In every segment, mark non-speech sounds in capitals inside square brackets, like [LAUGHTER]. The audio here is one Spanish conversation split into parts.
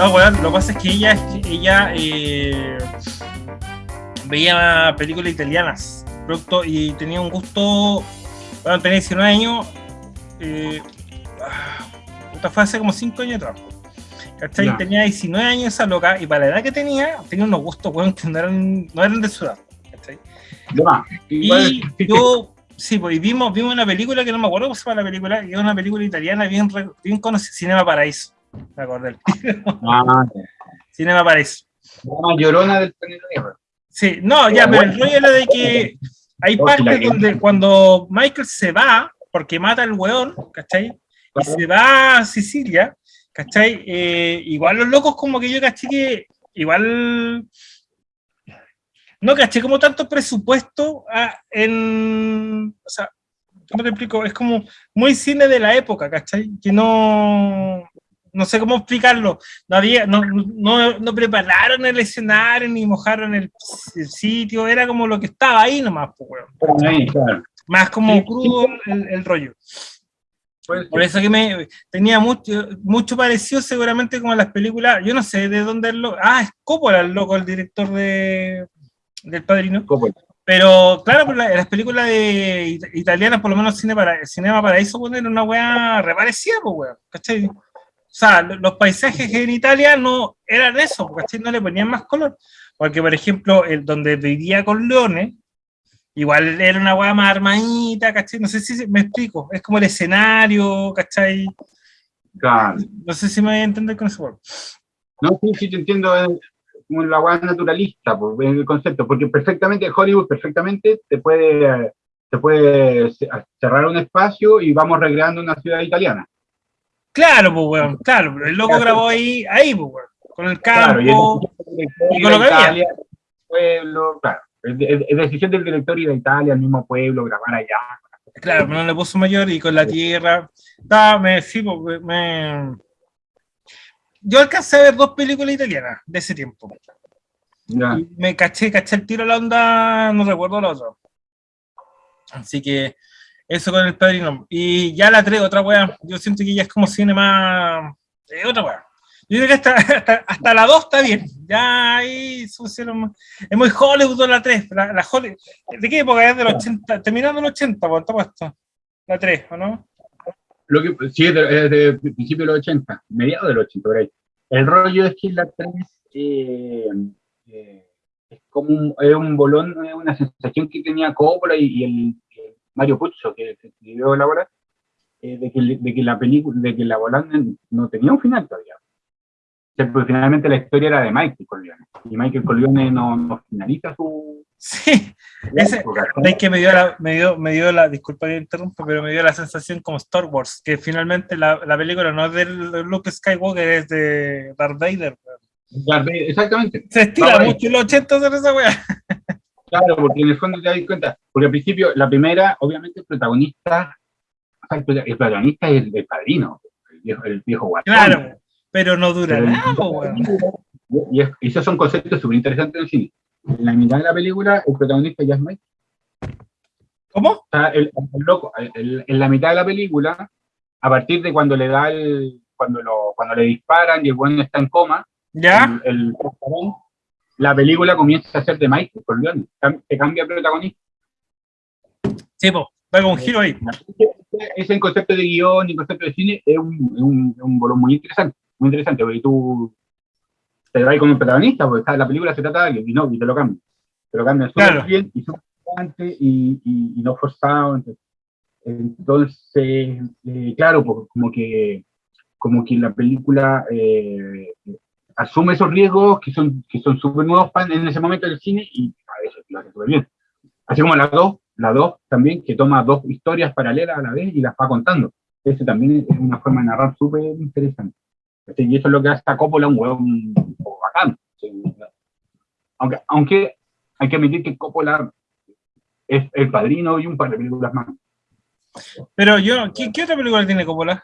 No, weón, lo que pasa es que ella, ella eh, veía películas italianas producto, y tenía un gusto. Bueno, tenía 19 años. Eh, fue hace como 5 años atrás. ¿Cachai? Tenía 19 años esa loca y para la edad que tenía, tenía unos gustos, weón, que no eran, no eran de su edad. ¿cachai? y yo, sí, pues vimos, vimos una película que no me acuerdo cómo se llama la película, que es una película italiana bien, bien conocida, Cinema Paraíso. Me acordé. Ah, [LAUGHS] Cinema Paraíso. La llorona del planeta Sí, no, ya, pero el rollo era de que hay partes donde cuando Michael se va, porque mata al weón, ¿cachai? Y se va a Sicilia, ¿cachai? Eh, igual los locos como que yo caché que igual no caché como tanto presupuesto ah, en, o sea, ¿cómo te explico? Es como muy cine de la época, ¿cachai? Que no, no sé cómo explicarlo. No, había, no, no, no prepararon el escenario ni mojaron el, sitio, era como lo que estaba ahí nomás, pues, Más como crudo El, rollo. Por eso que me tenía mucho, mucho parecido seguramente como las películas, yo no sé de dónde es lo, ah, es Coppola el loco, el director de del Padrino. Pero claro, pues, las películas de, italianas, por lo menos cine para, Cinema Paraíso, bueno, era una weá reparecida, pues weón, ¿cachai? O sea, los paisajes en Italia no eran eso, ¿cachai? No le ponían más color. Porque, por ejemplo, el donde vivía con Leones, igual era una weá más armadita, ¿cachai? No sé si me explico, es como el escenario, ¿cachai? Claro. No sé si me voy a entender con eso. No, sí, sí, te entiendo como la weá naturalista, pues, el concepto, porque perfectamente Hollywood perfectamente te puede, te puede cerrar un espacio y vamos recreando una ciudad italiana. Claro, pues weón, claro, el loco grabó ahí, ahí, pues weón, con el campo y, con lo que había. Pueblo, claro, es, decisión del director y de Italia, el mismo pueblo, grabar allá. Claro, pero no le puso mayor y con la tierra. Estaba, me, sí, pues, me, yo alcancé a ver dos películas italianas de ese tiempo. me caché, caché el tiro a la onda, no recuerdo la otra. Así que eso con el padrino. Y ya la tres, otra weá. Yo siento que ya es como cine más. otra weá. Yo creo que [LAUGHS] hasta, hasta, la 2 está bien. Ya ahí pusieron Es muy Hollywood la 3. La, la Hollywood. ¿De qué época es? Del 80. Terminando el 80, ¿cuánto puesto? La 3, ¿o no? Lo que, sí, es de, principio de los 80, mediados de los 80, por ahí. El rollo es que la 3 eh, eh, es como un, es un bolón, una sensación que tenía Coppola y, el Mario Puzo, que escribió la obra, eh, de, que, de, que, la película, de que la volante no tenía un final todavía. porque finalmente la historia era de Michael Corleone, y Michael Corleone no, no finaliza su, Sí, [LAUGHS] ese, es que me dio, la, me, dio, me dio la, disculpa que interrumpa, pero me dio la sensación como Star Wars, que finalmente la, la película no es de Luke Skywalker, es de Darth Vader. exactamente. Se estira mucho en los 80 de esa weá. [LAUGHS] Claro, porque en el fondo te das cuenta, porque al principio, la primera, obviamente el protagonista, el protagonista es el, padrino, el viejo, el viejo Claro, pero no dura nada, weón. Y, esos son conceptos súper interesantes en el cine en la mitad de la película, el protagonista ya es Mike. ¿Cómo? O sea, el, loco, en la mitad de la película, a partir de cuando le da el, cuando, lo, cuando le disparan y el bueno está en coma, ¿Ya? El, la película comienza a ser de Mike por León, se cambia el protagonista. Sí, pues, va con un giro ahí. Ese concepto de guion y concepto de cine es un, un, un volumen muy interesante, muy interesante, porque tú te va con protagonista, porque la película se trata de alguien, y no, y te lo cambian. Te lo cambian súper bien y súper y, y, no forzado. Entonces, eh, claro, pues, como que como que la película eh, asume esos riesgos que son que son súper nuevos en ese momento del cine y a eso lo hace súper bien. Así como la 2, la 2 también, que toma dos historias paralelas a la vez y las va contando. Eso también es una forma de narrar súper interesante. Y eso es lo que hace a Coppola un hueón bacán. Aunque, aunque hay que admitir que Coppola es el padrino y un par de películas más. Pero yo, ¿qué, qué otra película tiene Coppola?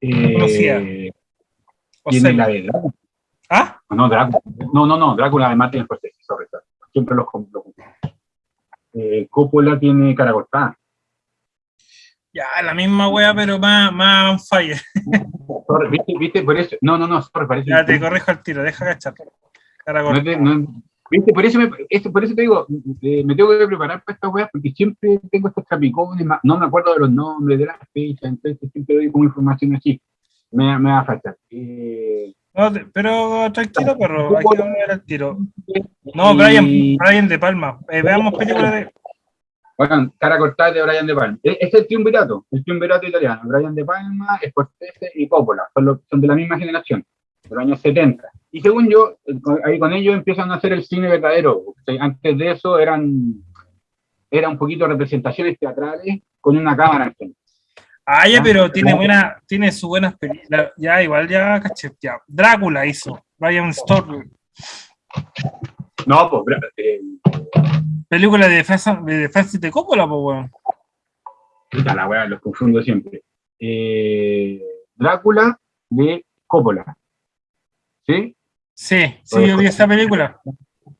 Eh, tiene la de Drácula. ¿Ah? No, Drácula. No, no, no, Drácula de Martin Scorsese, Siempre los compro. Eh, Coppola tiene cara cortada. Ya, la misma wea, pero más, más fire. [LAUGHS] ¿Viste, ¿Viste? Por eso. No, no, no, sorry, parece. Ya te corrijo al tiro, deja cachar. No te, no, ¿Viste? Por eso, me, por eso te digo, eh, me tengo que preparar para estas weas porque siempre tengo estos trapicones, no me acuerdo de los nombres, de las fechas, entonces siempre doy como información así. Me, me va a faltar. Eh, no, pero tranquilo, perro, hay que ver el tiro. No, Brian, Brian De Palma. Eh, veamos películas de. Bueno, cara cortada de Brian De Palma. E, este es el triunvirato, el triunvirato italiano. Brian De Palma, Scorsese y Coppola. Son, son de la misma generación, de los años 70. Y según yo, ahí con ellos empiezan a hacer el cine verdadero. Antes de eso eran, era un poquito representaciones teatrales con una cámara en Ah, ya, pero tiene buena, tiene sus buenas películas. Ya, igual ya, caché, ya. Drácula hizo, Brian Storm. No, pues, eh, película de defensa de defensa de Coppola, pues, weón. Puta la weá, los confundo siempre. Eh, Drácula de Coppola. ¿Sí? Sí, sí, yo vi esa película.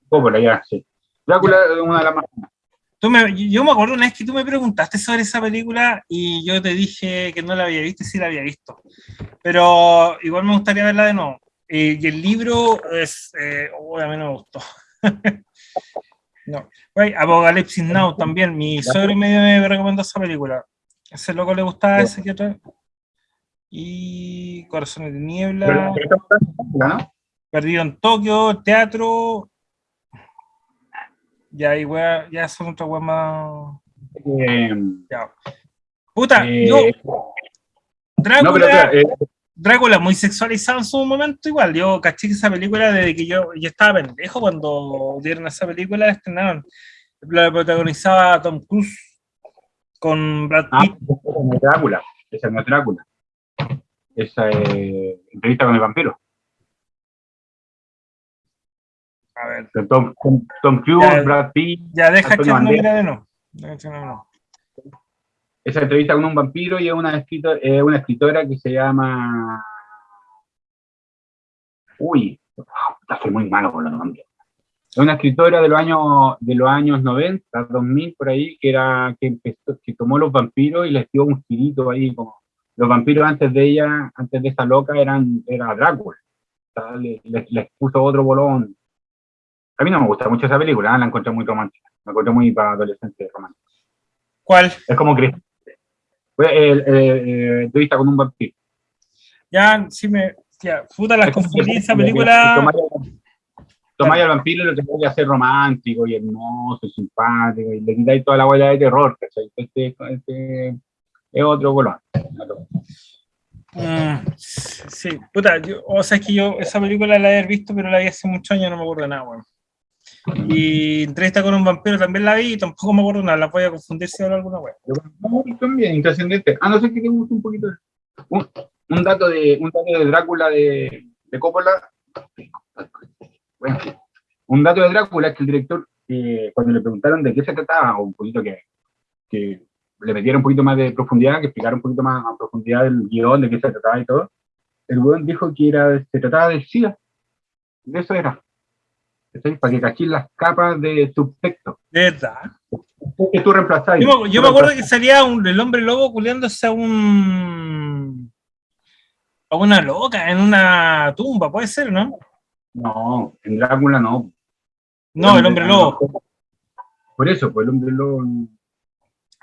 Coppola, ya, sí. Drácula es una de las más. Tú me, yo me acuerdo una vez que tú me preguntaste sobre esa película y yo te dije que no la había visto y sí la había visto. Pero igual me gustaría verla de nuevo. y el libro es. Eh, oh, a mí no me gustó. no. Apocalipsis Now también. Mi suegro medio me recomendó esa película. ese loco le gustaba ese que otra. Y Corazones de Niebla. Perdido en Tokio, teatro. Ya, y ya son otra wea más. Eh, ya. Puta, eh, yo. Drácula. Eh, Drácula muy sexualizado en su momento igual. Yo caché esa película desde que yo, yo estaba pendejo cuando dieron esa película, estrenaron. La protagonizaba Tom Cruise con Brad ah, Pitt. esa no es Drácula. Esa no es Drácula. Esa es entrevista con el vampiro. Tom, Tom Cruise, Brad Pitt. Ya deja que no de no. Esa entrevista con un vampiro y es una, escritora, eh, una escritora que se llama. Uy, está muy malo con los nombres. Es una escritora de los años de los años 90, 2000 por ahí, que era que empezó, que tomó los vampiros y les dio un girito ahí como los vampiros antes de ella, antes de esta loca eran era Drácula. Les, les puso otro bolón a mí no me gusta mucho esa película, ¿eh? la encuentro muy romántica. Me encuentro muy para adolescentes románticos. ¿Cuál? Es como el, el, entrevista con un vampiro. Ya, sí me. Ya, puta, las confundí esa película. Tomáis al vampiro y lo que voy a hacer romántico y hermoso y simpático y le quitáis toda la huella de terror, ¿cachai? Este, este es otro bolón. Mm, sí, puta, o sea, es que yo esa película la he visto, pero la vi hace muchos años, no me acuerdo de nada, weón. Y entrevista con un vampiro también la vi y tampoco me acuerdo nada, la voy a confundir si hablo alguna wea. No, también, intrascendente. Ah, no sé qué te gusta un poquito. Un, un, dato de, un dato de Drácula de, de Coppola. Bueno, un dato de Drácula es que el director, eh, cuando le preguntaron de qué se trataba, o un poquito que, que le metiera un poquito más de profundidad, que explicara un poquito más a profundidad el guion, de qué se trataba y todo, el weón dijo que era, se trataba de SIDA. De eso era. Para que cachis las capas de subtexto. Verdad. Que tú reemplazás. Yo, yo me acuerdo que salía un, el hombre lobo culiándose a un. a una loca en una tumba, puede ser, ¿no? No, en Drácula no. No, el hombre, lobo. Por eso, pues el hombre lobo.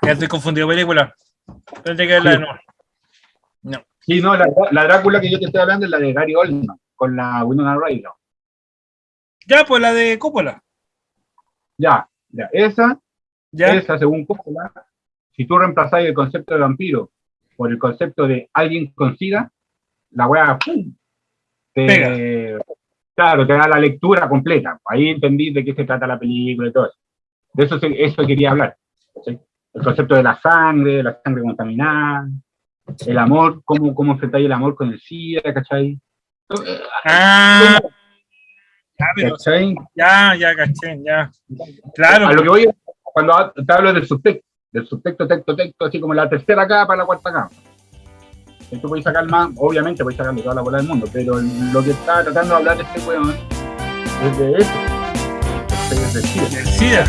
Ya estoy confundido película. Tendré que verla de nuevo. No. Sí, no, la, la, Drácula que yo te estoy hablando es la de Gary Oldman, con la Winona Ryder. Ya, pues la de Coppola. Ya, ya, esa, ya. esa según Coppola, si tú reemplazás el concepto de vampiro por el concepto de alguien con sida, la weá, ¡pum! Te, claro, te da la lectura completa. Ahí entendí de qué se trata la película y todo eso. De eso, eso quería hablar. El concepto de la sangre, la sangre contaminada, el amor, cómo, cómo talla el amor con el SIDA, ¿cachai? Ah, ya, ya, caché, ya. Claro. A lo que voy cuando te hablo del subtexto, del subtexto, texto, texto, así como la tercera capa, la cuarta capa. Esto a sacar más, obviamente a sacar de toda la bola del mundo, pero lo que está tratando de hablar este weón es de eso. Es decir, SIDA.